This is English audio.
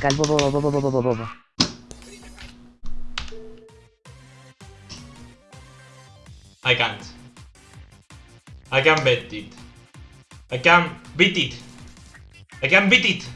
Calvo bobo bobo bobo bobo bobo. I can't. I can't beat it. I can't beat it. I can beat it.